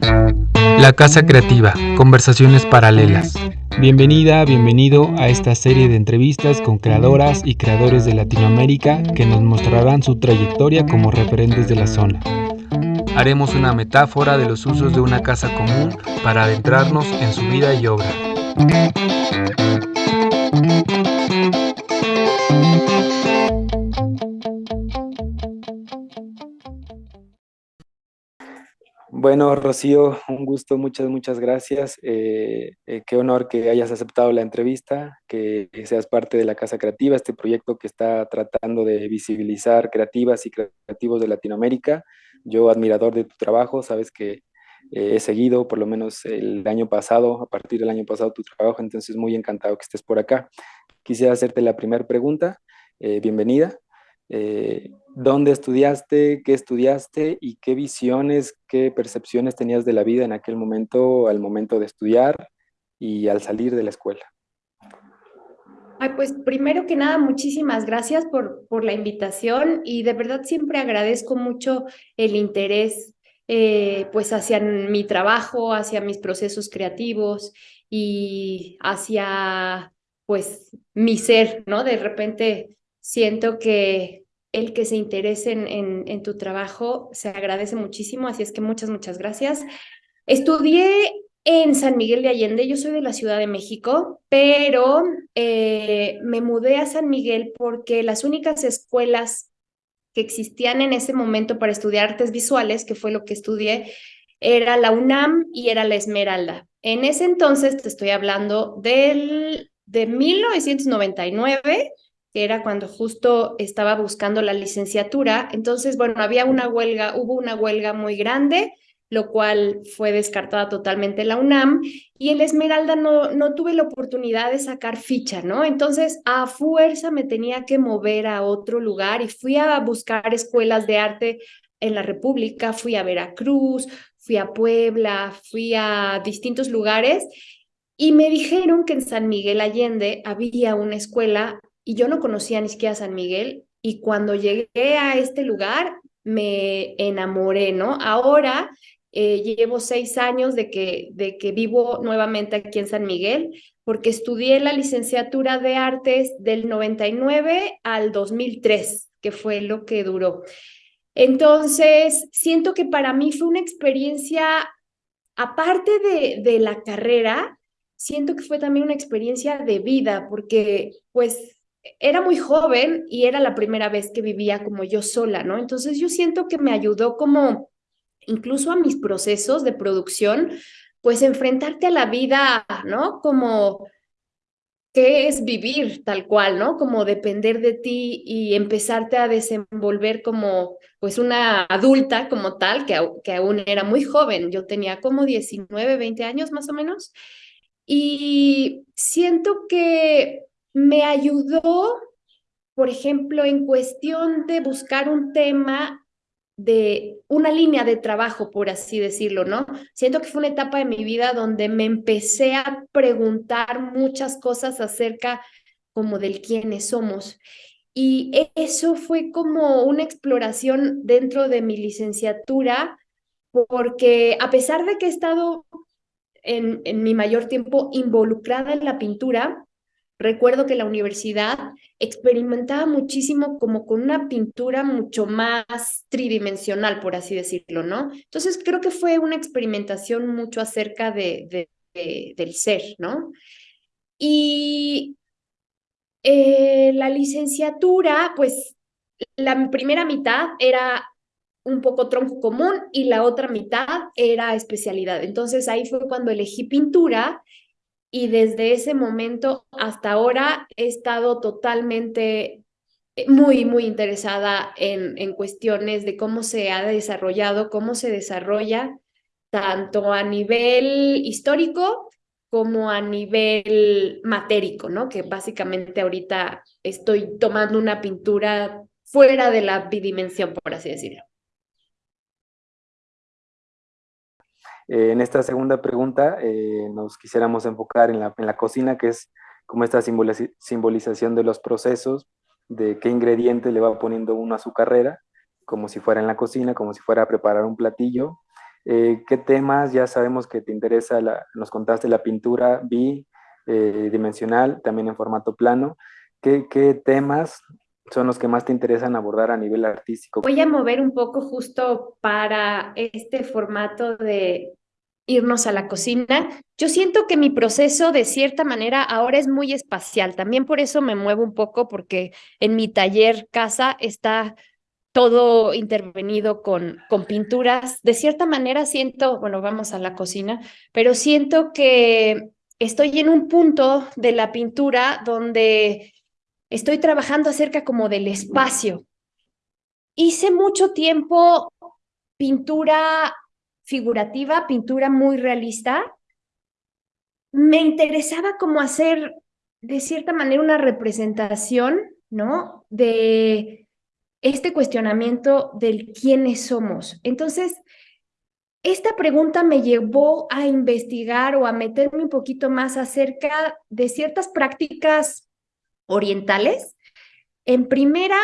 La Casa Creativa, conversaciones paralelas. Bienvenida, bienvenido a esta serie de entrevistas con creadoras y creadores de Latinoamérica que nos mostrarán su trayectoria como referentes de la zona. Haremos una metáfora de los usos de una casa común para adentrarnos en su vida y obra. Bueno, Rocío, un gusto, muchas, muchas gracias. Eh, eh, qué honor que hayas aceptado la entrevista, que seas parte de la Casa Creativa, este proyecto que está tratando de visibilizar creativas y creativos de Latinoamérica. Yo, admirador de tu trabajo, sabes que eh, he seguido por lo menos el año pasado, a partir del año pasado, tu trabajo, entonces muy encantado que estés por acá. Quisiera hacerte la primera pregunta. bienvenida. Eh, ¿Dónde estudiaste? ¿Qué estudiaste? ¿Y qué visiones, qué percepciones tenías de la vida en aquel momento, al momento de estudiar y al salir de la escuela? Pues primero que nada, muchísimas gracias por, por la invitación y de verdad siempre agradezco mucho el interés eh, pues hacia mi trabajo, hacia mis procesos creativos y hacia pues mi ser, ¿no? De repente Siento que el que se interese en, tu trabajo se agradece muchísimo, así es que muchas, muchas gracias. Estudié en San Miguel de Allende, yo soy de la Ciudad de México, pero eh, me mudé a San Miguel porque las únicas escuelas que existían en ese momento para estudiar artes visuales, que fue lo que estudié, era la UNAM y era la Esmeralda. En ese entonces, te estoy hablando del, de 1999, que era cuando justo estaba buscando la licenciatura. Entonces, bueno, había una huelga, hubo una huelga muy grande, lo cual fue descartada totalmente la UNAM, y el Esmeralda no, no tuve la oportunidad de sacar ficha, ¿no? Entonces, a fuerza me tenía que mover a otro lugar y fui a buscar escuelas de arte en la República, fui a Veracruz, fui a Puebla, fui a distintos lugares y me dijeron que en San Miguel Allende había una escuela y yo no conocía ni siquiera San Miguel y cuando llegué a este lugar me enamoré, ¿no? Ahora eh, llevo seis años de que, de que vivo nuevamente aquí en San Miguel porque estudié la licenciatura de artes del 99 al 2003, que fue lo que duró. Entonces, siento que para mí fue una experiencia, aparte de, de la carrera, siento que fue también una experiencia de vida, porque pues era muy joven y era la primera vez que vivía como yo sola, ¿no? Entonces yo siento que me ayudó como incluso a mis procesos de producción, pues enfrentarte a la vida, ¿no? Como qué es vivir tal cual, ¿no? Como depender de ti y empezarte a desenvolver como pues una adulta como tal, que, que aún era muy joven, yo tenía como 19, 20 años más o menos, y siento que me ayudó, por ejemplo, en cuestión de buscar un tema de una línea de trabajo, por así decirlo, ¿no? Siento que fue una etapa de mi vida donde me empecé a preguntar muchas cosas acerca como del quiénes somos. Y eso fue como una exploración dentro de mi licenciatura, porque a pesar de que he estado en, en mi mayor tiempo involucrada en la pintura, Recuerdo que la universidad experimentaba muchísimo como con una pintura mucho más tridimensional, por así decirlo, ¿no? Entonces creo que fue una experimentación mucho acerca de, del ser, ¿no? Y eh, la licenciatura, pues la primera mitad era un poco tronco común y la otra mitad era especialidad. Entonces ahí fue cuando elegí pintura y desde ese momento hasta ahora he estado totalmente eh, muy, muy interesada en, en cuestiones de cómo se ha desarrollado, cómo se desarrolla tanto a nivel histórico como a nivel matérico, ¿no? Que básicamente ahorita estoy tomando una pintura fuera de la bidimensión, por así decirlo. Eh, en esta segunda pregunta eh, nos quisiéramos enfocar en la, en la, cocina, que es como esta simbolización de los procesos, de qué ingredientes le va poniendo uno a su carrera, como si fuera en la cocina, como si fuera a preparar un platillo. ¿Qué temas? Ya sabemos que te interesa, nos contaste la pintura bidimensional, también en formato plano. ¿Qué, ¿Qué temas son los que más te interesan abordar a nivel artístico? Voy a mover un poco justo para este formato de irnos a la cocina. Yo siento que mi proceso de cierta manera ahora es muy espacial. También por eso me muevo un poco porque en mi taller casa está todo intervenido con, con pinturas. De cierta manera siento, bueno, vamos a la cocina, pero siento que estoy en un punto de la pintura donde estoy trabajando acerca como del espacio. Hice mucho tiempo pintura figurativa, pintura muy realista, me interesaba como hacer de cierta manera una representación, ¿no? De este cuestionamiento del quiénes somos. Entonces, esta pregunta me llevó a investigar o a meterme un poquito más acerca de ciertas prácticas orientales. En primera,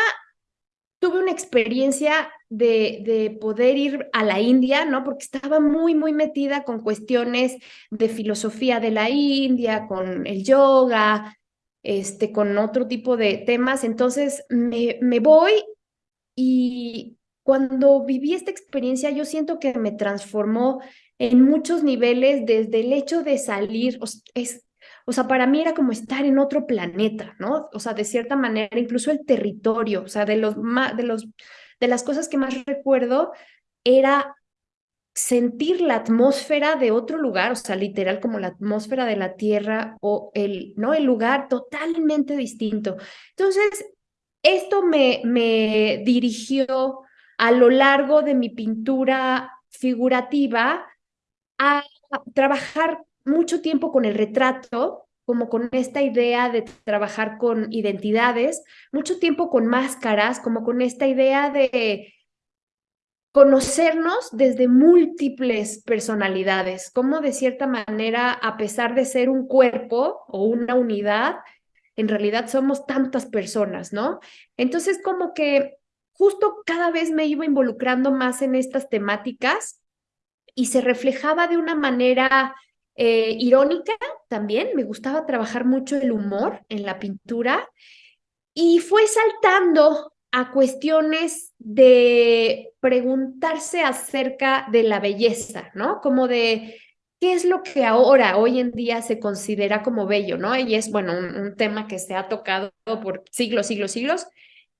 tuve una experiencia de, poder ir a la India, ¿no? Porque estaba muy, muy metida con cuestiones de filosofía de la India, con el yoga, este, con otro tipo de temas. Entonces me, me voy y cuando viví esta experiencia, yo siento que me transformó en muchos niveles, desde el hecho de salir, es, o sea, para mí era como estar en otro planeta, ¿no? O sea, de cierta manera, incluso el territorio, o sea, de los, de los de las cosas que más recuerdo era sentir la atmósfera de otro lugar, o sea, literal como la atmósfera de la tierra o el, ¿no? el lugar totalmente distinto. Entonces, esto me, me dirigió a lo largo de mi pintura figurativa a trabajar mucho tiempo con el retrato, como con esta idea de trabajar con identidades, mucho tiempo con máscaras, como con esta idea de conocernos desde múltiples personalidades, como de cierta manera, a pesar de ser un cuerpo o una unidad, en realidad somos tantas personas, ¿no? Entonces, como que justo cada vez me iba involucrando más en estas temáticas y se reflejaba de una manera eh, irónica también, me gustaba trabajar mucho el humor en la pintura y fue saltando a cuestiones de preguntarse acerca de la belleza, ¿no? Como de qué es lo que ahora, hoy en día, se considera como bello, ¿no? Y es, bueno, un, tema que se ha tocado por siglos, siglos, siglos,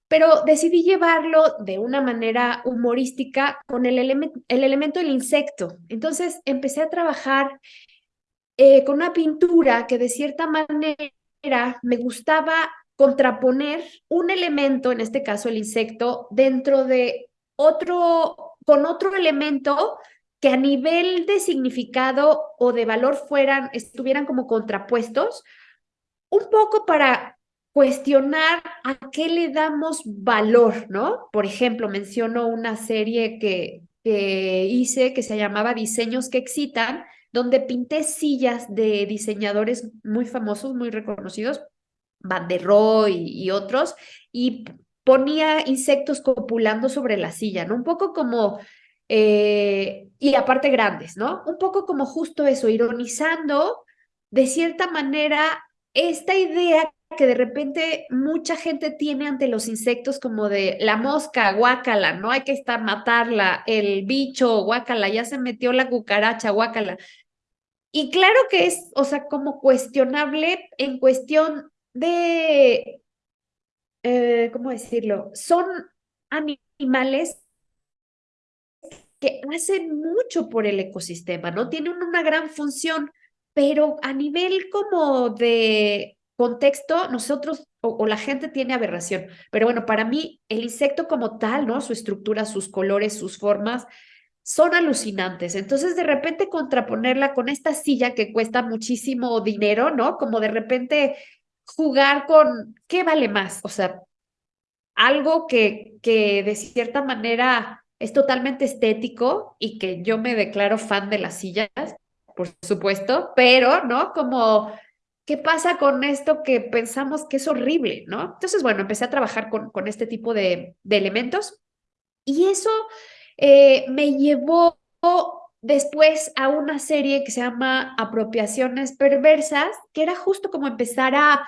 pero decidí llevarlo de una manera humorística con el, el elemento del insecto. Entonces empecé a trabajar eh, con una pintura que de cierta manera me gustaba contraponer un elemento, en este caso el insecto, dentro de otro, con otro elemento que a nivel de significado o de valor fueran, estuvieran como contrapuestos, un poco para cuestionar a qué le damos valor, ¿no? Por ejemplo, menciono una serie que, que hice que se llamaba Diseños que Excitan, donde pinté sillas de diseñadores muy famosos, muy reconocidos, Van der Rohe y, otros, y ponía insectos copulando sobre la silla, ¿no? Un poco como, eh, y aparte grandes, ¿no? Un poco como justo eso, ironizando de cierta manera esta idea que de repente mucha gente tiene ante los insectos como de la mosca, guácala, no hay que estar matarla, el bicho, guácala, ya se metió la cucaracha, guácala. Y claro que es, o sea, como cuestionable en cuestión de, eh, ¿cómo decirlo? Son animales que hacen mucho por el ecosistema, ¿no? Tienen una gran función, pero a nivel como de contexto, nosotros o, la gente tiene aberración. Pero bueno, para mí el insecto como tal, ¿no? Su estructura, sus colores, sus formas, son alucinantes. Entonces, de repente contraponerla con esta silla que cuesta muchísimo dinero, ¿no? Como de repente jugar con qué vale más, o sea, algo que, que de cierta manera es totalmente estético y que yo me declaro fan de las sillas, por supuesto, pero, ¿no? Como, ¿qué pasa con esto que pensamos que es horrible, ¿no? Entonces, bueno, empecé a trabajar con, con este tipo de, de elementos y eso eh, me llevó después a una serie que se llama Apropiaciones Perversas, que era justo como empezar a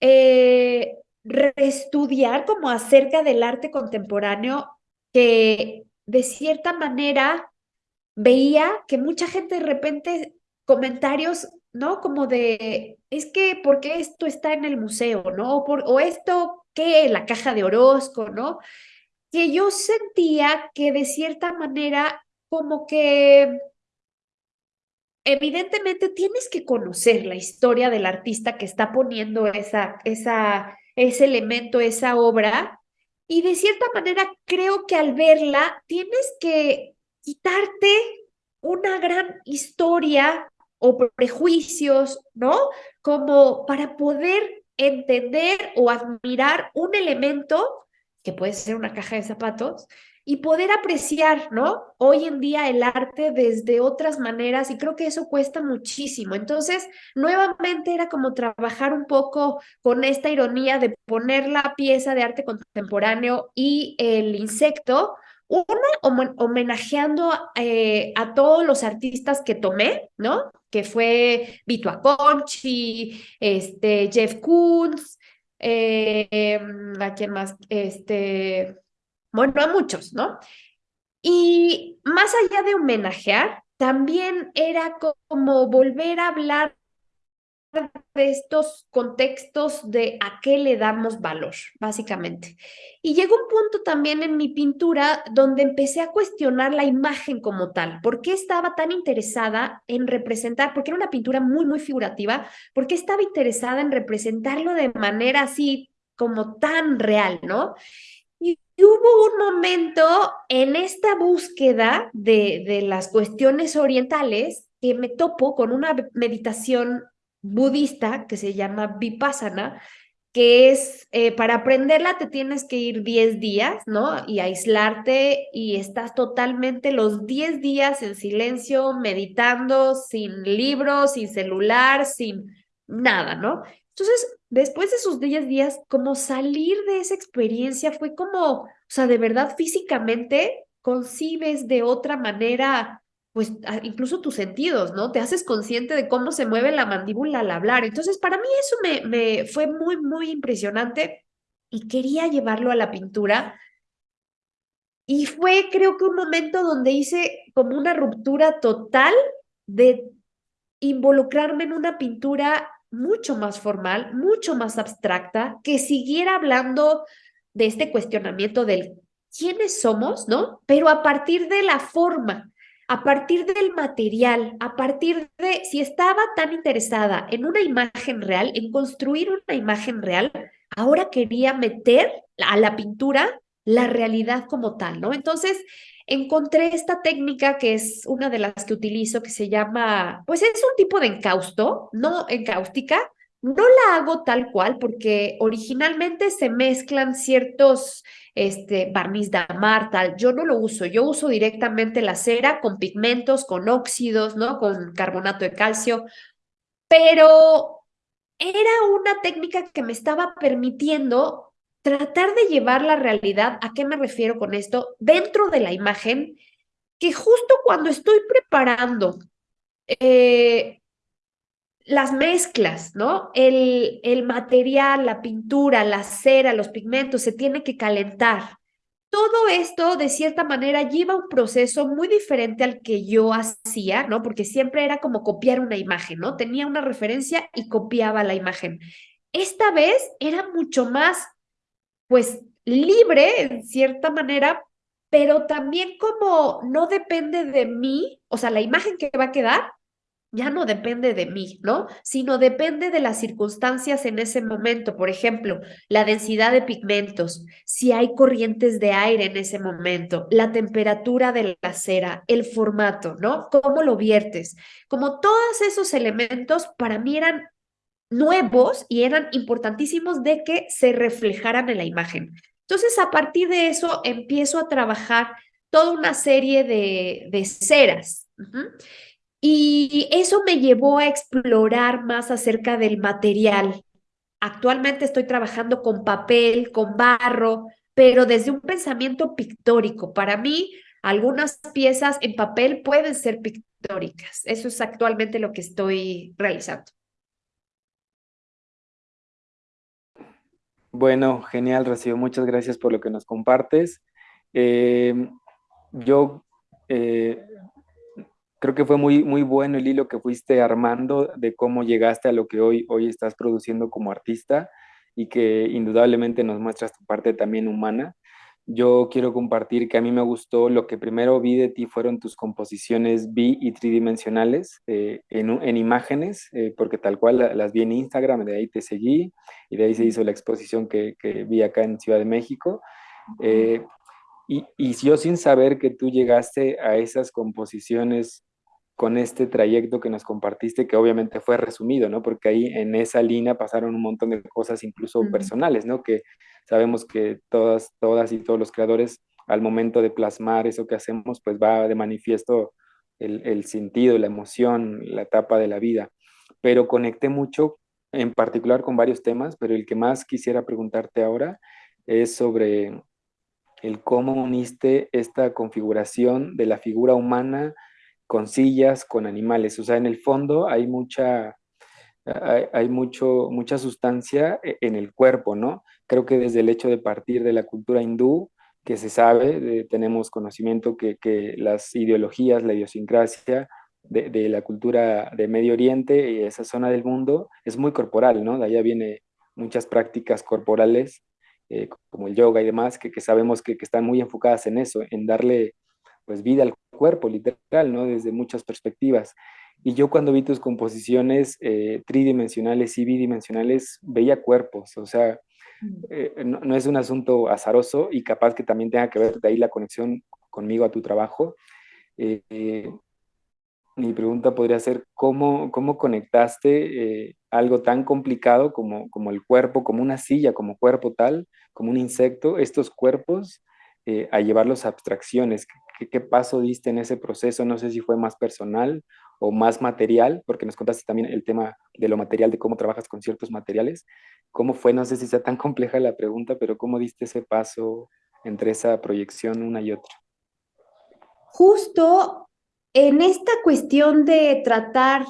eh, reestudiar como acerca del arte contemporáneo que de cierta manera veía que mucha gente de repente comentarios, ¿no? Como de, es que, ¿por qué esto está en el museo, ¿no? O, o esto, ¿qué? La caja de Orozco, ¿no? Que yo sentía que de cierta manera como que evidentemente tienes que conocer la historia del artista que está poniendo esa, esa, ese elemento, esa obra, y de cierta manera creo que al verla tienes que quitarte una gran historia o prejuicios, ¿no? Como para poder entender o admirar un elemento, que puede ser una caja de zapatos, y poder apreciar, ¿no? Hoy en día el arte desde otras maneras y creo que eso cuesta muchísimo. Entonces, nuevamente era como trabajar un poco con esta ironía de poner la pieza de arte contemporáneo y el insecto, una homenajeando eh, a todos los artistas que tomé, ¿no? Que fue Vito Aconchi, este, Jeff Koons, eh, em, ¿a quién más? Este, bueno, a muchos, ¿no? Y más allá de homenajear, también era como volver a hablar de estos contextos de a qué le damos valor, básicamente. Y llegó un punto también en mi pintura donde empecé a cuestionar la imagen como tal. ¿Por qué estaba tan interesada en representar? Porque era una pintura muy, muy figurativa. ¿Por qué estaba interesada en representarlo de manera así como tan real, ¿no? Y hubo un momento en esta búsqueda de, de las cuestiones orientales que me topo con una meditación budista que se llama Vipassana, que es, eh, para aprenderla te tienes que ir 10 días, ¿no? Y aislarte y estás totalmente los 10 días en silencio, meditando, sin libros, sin celular, sin nada, ¿no? Entonces, después de esos 10 días, como salir de esa experiencia fue como, o sea, de verdad físicamente concibes de otra manera, pues incluso tus sentidos, ¿no? Te haces consciente de cómo se mueve la mandíbula al hablar. Entonces, para mí eso me, me fue muy, muy impresionante y quería llevarlo a la pintura. Y fue, creo que, un momento donde hice como una ruptura total de involucrarme en una pintura mucho más formal, mucho más abstracta, que siguiera hablando de este cuestionamiento del quiénes somos, ¿no? Pero a partir de la forma, a partir del material, a partir de si estaba tan interesada en una imagen real, en construir una imagen real, ahora quería meter a la pintura la realidad como tal, ¿no? Entonces, encontré esta técnica que es una de las que utilizo, que se llama, pues es un tipo de encausto, no encáustica. No la hago tal cual porque originalmente se mezclan ciertos este, barniz de amar, tal. Yo no lo uso, yo uso directamente la cera con pigmentos, con óxidos, ¿no? Con carbonato de calcio, pero era una técnica que me estaba permitiendo tratar de llevar la realidad, ¿a qué me refiero con esto? Dentro de la imagen, que justo cuando estoy preparando eh, las mezclas, ¿no? El, el material, la pintura, la cera, los pigmentos, se tiene que calentar. Todo esto, de cierta manera, lleva un proceso muy diferente al que yo hacía, ¿no? Porque siempre era como copiar una imagen, ¿no? Tenía una referencia y copiaba la imagen. Esta vez era mucho más pues libre en cierta manera, pero también como no depende de mí, o sea, la imagen que va a quedar ya no depende de mí, ¿no? Sino depende de las circunstancias en ese momento. Por ejemplo, la densidad de pigmentos, si hay corrientes de aire en ese momento, la temperatura de la cera, el formato, ¿no? ¿Cómo lo viertes? Como todos esos elementos para mí eran nuevos y eran importantísimos de que se reflejaran en la imagen. Entonces, a partir de eso, empiezo a trabajar toda una serie de, de ceras. Y eso me llevó a explorar más acerca del material. Actualmente estoy trabajando con papel, con barro, pero desde un pensamiento pictórico. Para mí, Algunas piezas en papel pueden ser pictóricas. Eso es actualmente lo que estoy realizando. Bueno, genial, Rocío. Muchas gracias por lo que nos compartes. Eh, yo eh, creo que fue muy, muy bueno el hilo que fuiste armando de cómo llegaste a lo que hoy, hoy estás produciendo como artista y que indudablemente nos muestras tu parte también humana. Yo quiero compartir que a mí me gustó, lo que primero vi de ti fueron tus composiciones bi y tridimensionales eh, en, imágenes, eh, porque tal cual las vi en Instagram, de ahí te seguí y de ahí se hizo la exposición que, vi acá en Ciudad de México. Eh, y, y, yo sin saber que tú llegaste a esas composiciones con este trayecto que nos compartiste, que obviamente fue resumido, ¿no? Porque ahí en esa línea pasaron un montón de cosas incluso personales, ¿no? Que sabemos que todas, todas y todos los creadores al momento de plasmar eso que hacemos, pues va de manifiesto el, el sentido, la emoción, la etapa de la vida. Pero conecté mucho, en particular con varios temas, pero el que más quisiera preguntarte ahora es sobre el cómo uniste esta configuración de la figura humana con sillas, con animales. O sea, en el fondo hay mucha, hay, mucho, mucha sustancia e, en el cuerpo, ¿no? Creo que desde el hecho de partir de la cultura hindú, que se sabe, tenemos conocimiento que, las ideologías, la idiosincrasia de, la cultura de Medio Oriente y esa zona del mundo es muy corporal, ¿no? De allá viene muchas prácticas corporales, eh, como el yoga y demás, que, sabemos que, que, están muy enfocadas en eso, en darle pues vida al cuerpo, literal, ¿no? Desde muchas perspectivas. Y yo cuando vi tus composiciones eh, tridimensionales y bidimensionales, veía cuerpos, o sea, mm. eh, no, es un asunto azaroso y capaz que también tenga que ver de ahí la conexión conmigo a tu trabajo. Eh, mi pregunta podría ser, ¿cómo, cómo conectaste algo tan complicado como, como el cuerpo, como una silla, como cuerpo tal, como un insecto, estos cuerpos, a llevarlos a abstracciones? ¿Qué, paso diste en ese proceso? No sé si fue más personal o más material, porque nos contaste también el tema de lo material, de cómo trabajas con ciertos materiales. ¿Cómo fue? No sé si sea tan compleja la pregunta, pero ¿cómo diste ese paso entre esa proyección una y otra? Justo en esta cuestión de tratar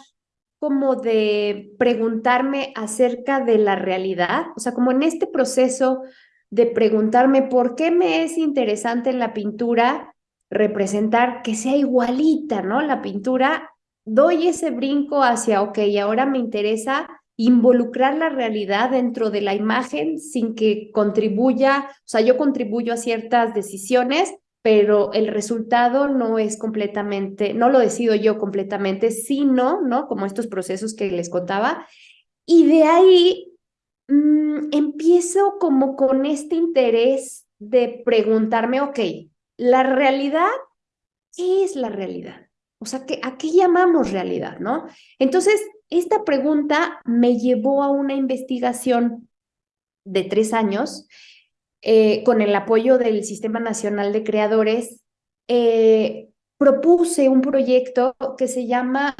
como de preguntarme acerca de la realidad, o sea, como en este proceso de preguntarme por qué me es interesante la pintura, representar que sea igualita, ¿no? La pintura, doy ese brinco hacia, ok, ahora me interesa involucrar la realidad dentro de la imagen sin que contribuya, o sea, yo contribuyo a ciertas decisiones, pero el resultado no es completamente, no lo decido yo completamente, sino, ¿no? Como estos procesos que les contaba. Y de ahí mm, empiezo como con este interés de preguntarme, ok, la realidad, ¿qué es la realidad? O sea, ¿a qué llamamos realidad, no? Entonces, esta pregunta me llevó a una investigación de tres años eh, con el apoyo del Sistema Nacional de Creadores. Eh, propuse un proyecto que se llama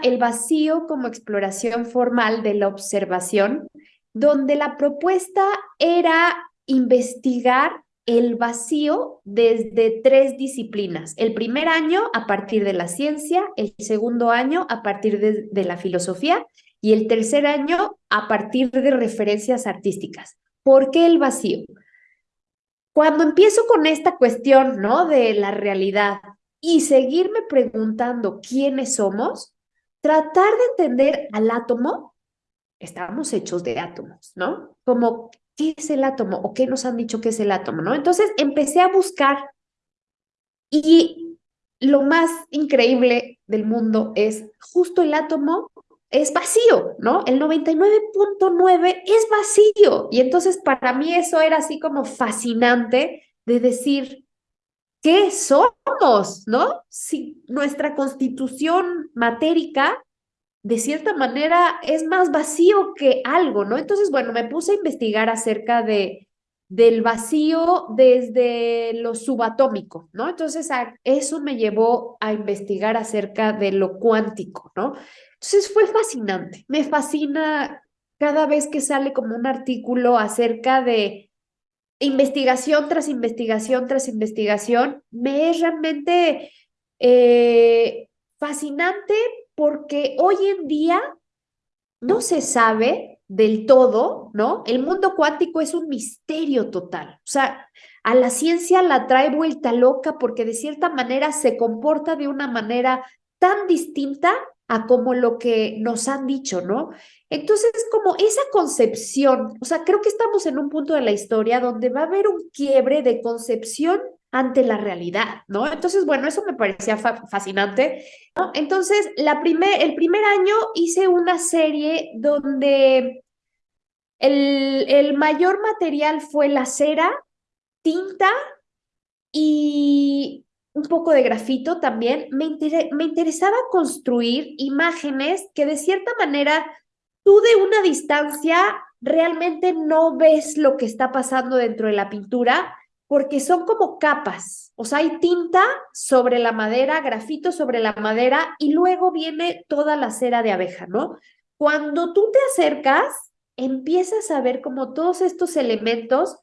El vacío como exploración formal de la observación, donde la propuesta era investigar el vacío desde tres disciplinas. El primer año a partir de la ciencia, el segundo año a partir de, la filosofía y el tercer año a partir de referencias artísticas. ¿Por qué el vacío? Cuando empiezo con esta cuestión, ¿no? De la realidad y seguirme preguntando quiénes somos, tratar de entender al átomo, estamos hechos de átomos, ¿no? Como ¿qué es el átomo? ¿O qué nos han dicho que es el átomo? ¿no? Entonces empecé a buscar y lo más increíble del mundo es justo el átomo es vacío, ¿no? El 99.9 es vacío. Y entonces para mí eso era así como fascinante de decir, ¿qué somos, no? Si nuestra constitución matérica de cierta manera es más vacío que algo, ¿no? Entonces, bueno, me puse a investigar acerca de, del vacío desde lo subatómico, ¿no? Entonces, eso me llevó a investigar acerca de lo cuántico, ¿no? Entonces, fue fascinante. Me fascina cada vez que sale como un artículo acerca de investigación tras investigación tras investigación, me es realmente eh, fascinante porque hoy en día no se sabe del todo, ¿no? El mundo cuántico es un misterio total. O sea, a la ciencia la trae vuelta loca porque de cierta manera se comporta de una manera tan distinta a como lo que nos han dicho, ¿no? Entonces, como esa concepción, o sea, creo que estamos en un punto de la historia donde va a haber un quiebre de concepción ante la realidad, ¿no? Entonces, bueno, eso me parecía fascinante. Entonces, la el primer año hice una serie donde el, el mayor material fue la cera, tinta y un poco de grafito también, me, me interesaba construir imágenes que de cierta manera tú de una distancia realmente no ves lo que está pasando dentro de la pintura porque son como capas, o sea, hay tinta sobre la madera, grafito sobre la madera y luego viene toda la cera de abeja, ¿no? Cuando tú te acercas, empiezas a ver como todos estos elementos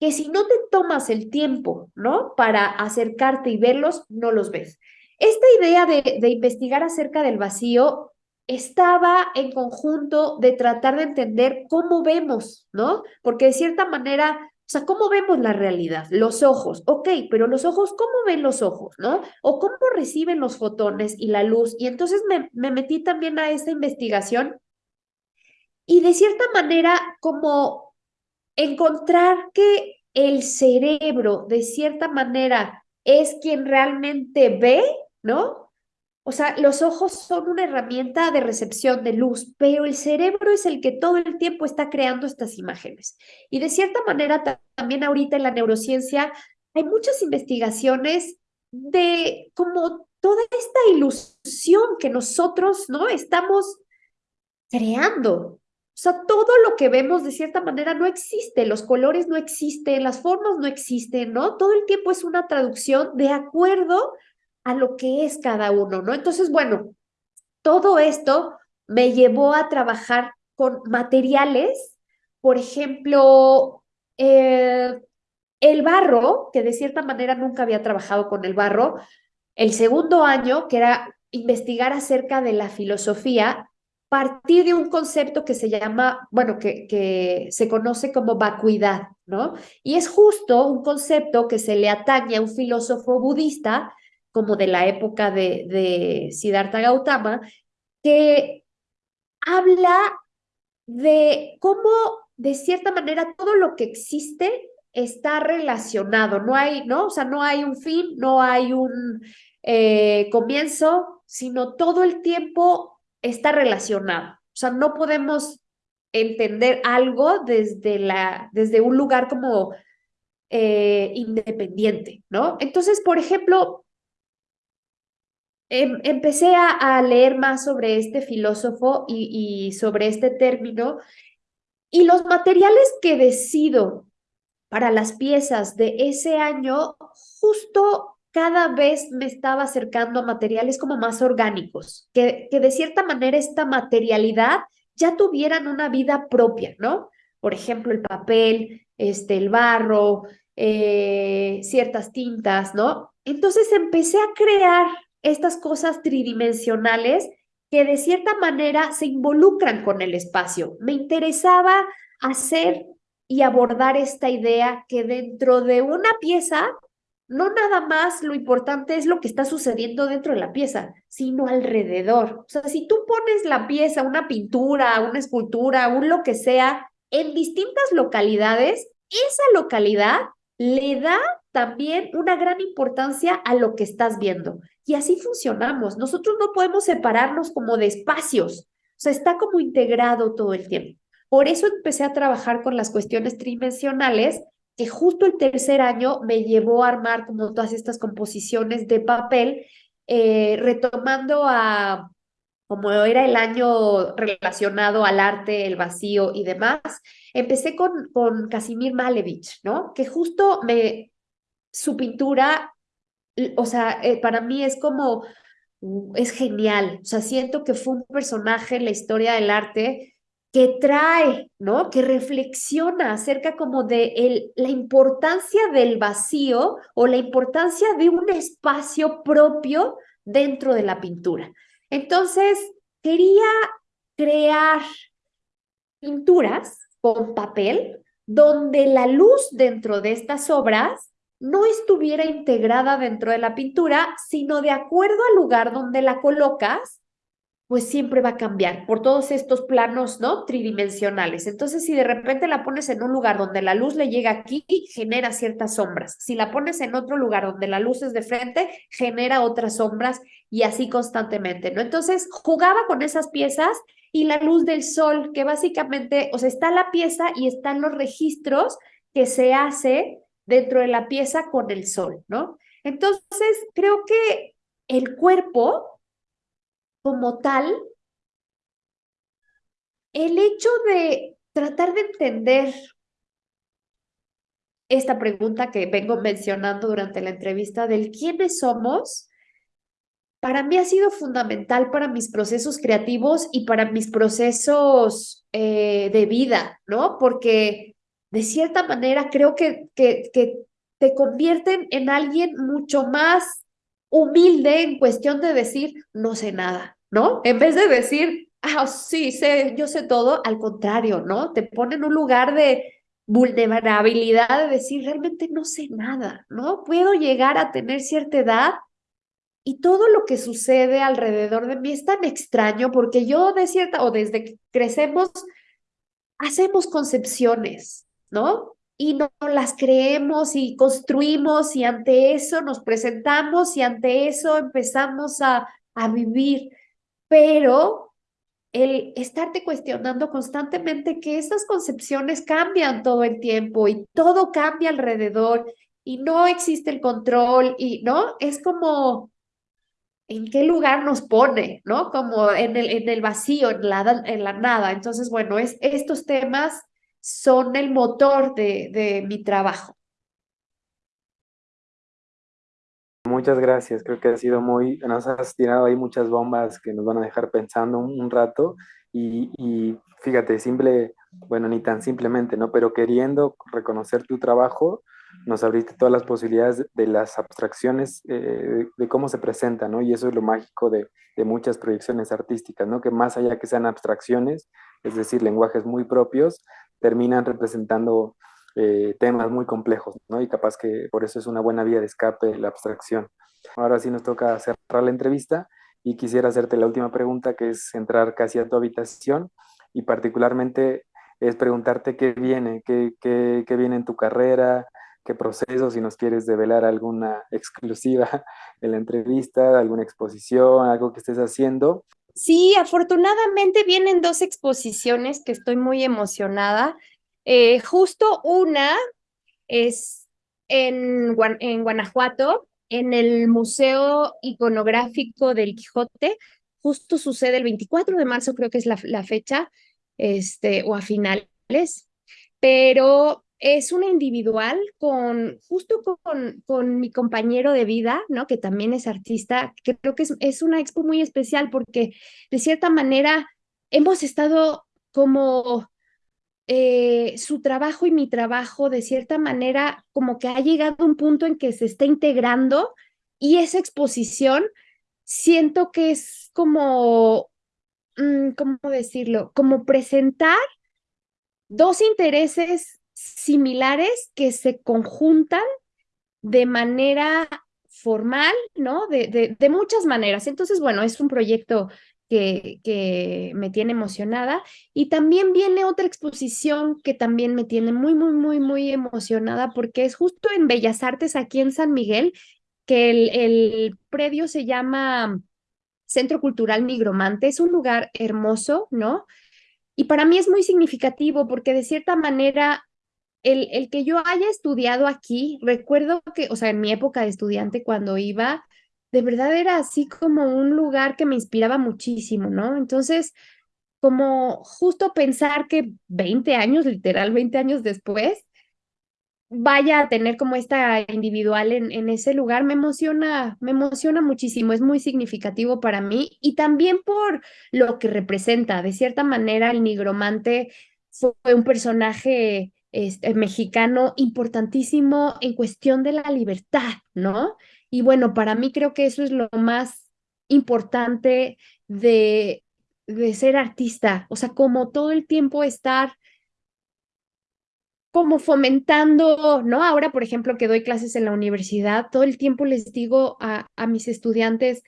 que si no te tomas el tiempo, ¿no? Para acercarte y verlos, no los ves. Esta idea de, investigar acerca del vacío estaba en conjunto de tratar de entender cómo vemos, ¿no? Porque de cierta manera, o sea, ¿cómo vemos la realidad? Los ojos, ok, pero los ojos, ¿cómo ven los ojos, ¿no? O cómo reciben los fotones y la luz. Y entonces me, me metí también a esta investigación y de cierta manera como encontrar que el cerebro, de cierta manera, es quien realmente ve, ¿no? O sea, los ojos son una herramienta de recepción de luz, pero el cerebro es el que todo el tiempo está creando estas imágenes. Y de cierta manera, también ahorita en la neurociencia hay muchas investigaciones de como toda esta ilusión que nosotros, ¿no? Estamos creando. O sea, todo lo que vemos de cierta manera no existe, los colores no existen, las formas no existen, ¿no? Todo el tiempo es una traducción de acuerdo a lo que es cada uno, ¿no? Entonces, bueno, todo esto me llevó a trabajar con materiales, por ejemplo, eh, el barro, que de cierta manera nunca había trabajado con el barro, el segundo año, que era investigar acerca de la filosofía, partir de un concepto que se llama, bueno, que, que se conoce como vacuidad, ¿no? Y es justo un concepto que se le atañe a un filósofo budista, como de la época de, de Siddhartha Gautama, que habla de cómo, de cierta manera, todo lo que existe está relacionado, no hay, ¿no? O sea, no hay un fin, no hay un eh, comienzo, sino todo el tiempo está relacionado. O sea, no podemos entender algo desde, la, desde un lugar como eh, independiente, ¿no? Entonces, por ejemplo, em, empecé a, leer más sobre este filósofo y, y sobre este término y los materiales que decido para las piezas de ese año justo cada vez me estaba acercando a materiales como más orgánicos, que, que de cierta manera esta materialidad ya tuvieran una vida propia, ¿no? Por ejemplo, el papel, este, el barro, eh, ciertas tintas, ¿no? Entonces empecé a crear estas cosas tridimensionales que de cierta manera se involucran con el espacio. Me interesaba hacer y abordar esta idea que dentro de una pieza no nada más lo importante es lo que está sucediendo dentro de la pieza, sino alrededor. O sea, si tú pones la pieza, una pintura, una escultura, un lo que sea, en distintas localidades, esa localidad le da también una gran importancia a lo que estás viendo. Y así funcionamos. Nosotros no podemos separarnos como de espacios. O sea, está como integrado todo el tiempo. Por eso empecé a trabajar con las cuestiones tridimensionales que justo el tercer año me llevó a armar como todas estas composiciones de papel, eh, retomando a como era el año relacionado al arte, el vacío y demás, empecé con, con Casimir Malevich, ¿no? Que justo me, su pintura, o sea, eh, para mí es como, es genial, o sea, siento que fue un personaje en la historia del arte que trae, ¿no? Que reflexiona acerca como de el, la importancia del vacío o la importancia de un espacio propio dentro de la pintura. Entonces, quería crear pinturas con papel donde la luz dentro de estas obras no estuviera integrada dentro de la pintura, sino de acuerdo al lugar donde la colocas, pues siempre va a cambiar por todos estos planos, ¿no? Tridimensionales. Entonces, si de repente la pones en un lugar donde la luz le llega aquí, genera ciertas sombras. Si la pones en otro lugar donde la luz es de frente, genera otras sombras y así constantemente, ¿no? Entonces, jugaba con esas piezas y la luz del sol, que básicamente, o sea, está la pieza y están los registros que se hace dentro de la pieza con el sol, ¿no? Entonces, creo que el cuerpo como tal, el hecho de tratar de entender esta pregunta que vengo mencionando durante la entrevista del quiénes somos, para mí ha sido fundamental para mis procesos creativos y para mis procesos eh, de vida, ¿no? Porque de cierta manera creo que, te convierten en alguien mucho más humilde en cuestión de decir, no sé nada, ¿no? En vez de decir, ah, sí, sé, yo sé todo, al contrario, ¿no? Te pone en un lugar de vulnerabilidad de decir, realmente no sé nada, ¿no? Puedo llegar a tener cierta edad y todo lo que sucede alrededor de mí es tan extraño porque yo de cierta, o desde que crecemos, hacemos concepciones, ¿no? Y no las creemos y construimos y ante eso nos presentamos y ante eso empezamos a, a vivir. Pero el estarte cuestionando constantemente que esas concepciones cambian todo el tiempo y todo cambia alrededor y no existe el control y no es como en qué lugar nos pone, ¿no? Como en el, en el vacío, en la, en la nada. Entonces, bueno, es, estos temas son el motor de, de mi trabajo. Muchas gracias, creo que ha sido muy, nos has tirado ahí muchas bombas que nos van a dejar pensando un, rato y, y, fíjate, simple, bueno, ni tan simplemente, ¿no? Pero queriendo reconocer tu trabajo, nos abriste todas las posibilidades de las abstracciones, eh, de, cómo se presenta, ¿no? Y eso es lo mágico de, de, muchas proyecciones artísticas, ¿no? Que más allá que sean abstracciones, es decir, lenguajes muy propios, terminan representando eh, temas muy complejos, ¿no? Y capaz que por eso es una buena vía de escape la abstracción. Ahora sí nos toca cerrar la entrevista y quisiera hacerte la última pregunta, que es entrar casi a tu habitación y particularmente es preguntarte qué viene, qué, qué, qué viene en tu carrera, qué proceso, si nos quieres develar alguna exclusiva en la entrevista, alguna exposición, algo que estés haciendo. Sí, afortunadamente vienen dos exposiciones que estoy muy emocionada. Eh, justo una es en, Guanajuato, en el Museo Iconográfico del Quijote. Justo sucede el 24 de marzo, creo que es la, la fecha, este, o a finales. Pero es una individual con, justo con, con mi compañero de vida, ¿no? Que también es artista, creo que es, es una expo muy especial porque de cierta manera hemos estado como eh, su trabajo y mi trabajo, de cierta manera, como que ha llegado a un punto en que se está integrando y esa exposición siento que es como, mm, ¿cómo decirlo? Como presentar dos intereses similares que se conjuntan de manera formal, ¿no? De, de, muchas maneras. Entonces, bueno, es un proyecto que, que, me tiene emocionada. Y también viene otra exposición que también me tiene muy, muy, muy, muy emocionada porque es justo en Bellas Artes, aquí en San Miguel, que el, el predio se llama Centro Cultural Nigromante. Es un lugar hermoso, ¿no? Y para mí es muy significativo porque de cierta manera el, el que yo haya estudiado aquí, recuerdo que, o sea, en mi época de estudiante cuando iba, de verdad era así como un lugar que me inspiraba muchísimo, ¿no? Entonces, como justo pensar que 20 años, literal 20 años después, vaya a tener como esta individual en, en ese lugar, me emociona, me emociona muchísimo, es muy significativo para mí y también por lo que representa. De cierta manera, el nigromante fue un personaje este, mexicano importantísimo en cuestión de la libertad, ¿no? Y bueno, para mí creo que eso es lo más importante de, de ser artista, o sea, como todo el tiempo estar como fomentando, ¿no? Ahora, por ejemplo, que doy clases en la universidad, todo el tiempo les digo a, a mis estudiantes,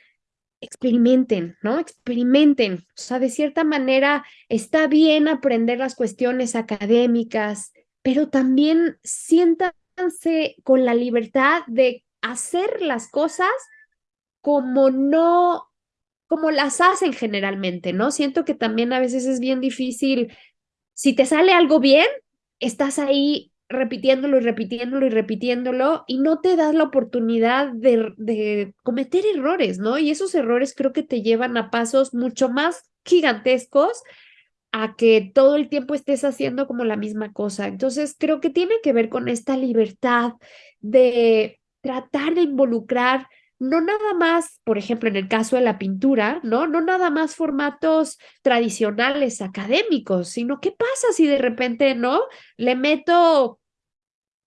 experimenten, ¿no? Experimenten. O sea, de cierta manera está bien aprender las cuestiones académicas, pero también siéntanse con la libertad de hacer las cosas como no, como las hacen generalmente, ¿no? Siento que también a veces es bien difícil, si te sale algo bien, estás ahí repitiéndolo y repitiéndolo y repitiéndolo y no te das la oportunidad de, de, cometer errores, ¿no? Y esos errores creo que te llevan a pasos mucho más gigantescos a que todo el tiempo estés haciendo como la misma cosa. Entonces, creo que tiene que ver con esta libertad de tratar de involucrar no nada más, por ejemplo, en el caso de la pintura, ¿no? No nada más formatos tradicionales académicos, sino qué pasa si de repente, ¿no? Le meto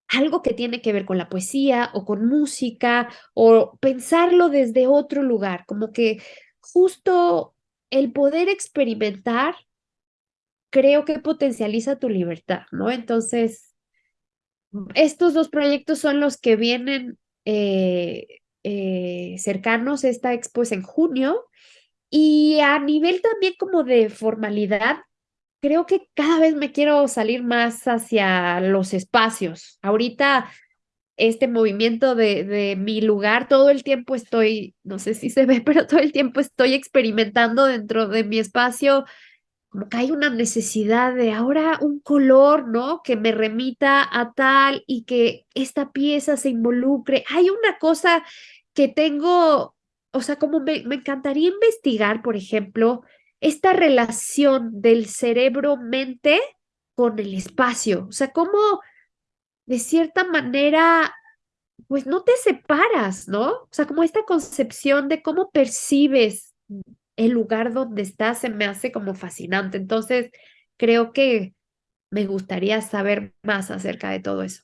algo que tiene que ver con la poesía o con música o pensarlo desde otro lugar, como que justo el poder experimentar creo que potencializa tu libertad, ¿no? Entonces, estos dos proyectos son los que vienen eh, eh, cercanos. Esta expo es en junio. Y a nivel también como de formalidad, creo que cada vez me quiero salir más hacia los espacios. Ahorita este movimiento de, de, mi lugar, todo el tiempo estoy, no sé si se ve, pero todo el tiempo estoy experimentando dentro de mi espacio como que hay una necesidad de ahora un color, ¿no? Que me remita a tal y que esta pieza se involucre. Hay una cosa que tengo, o sea, como me, me encantaría investigar, por ejemplo, esta relación del cerebro-mente con el espacio. O sea, cómo de cierta manera, pues no te separas, ¿no? O sea, como esta concepción de cómo percibes el lugar donde estás se me hace como fascinante. Entonces, creo que me gustaría saber más acerca de todo eso.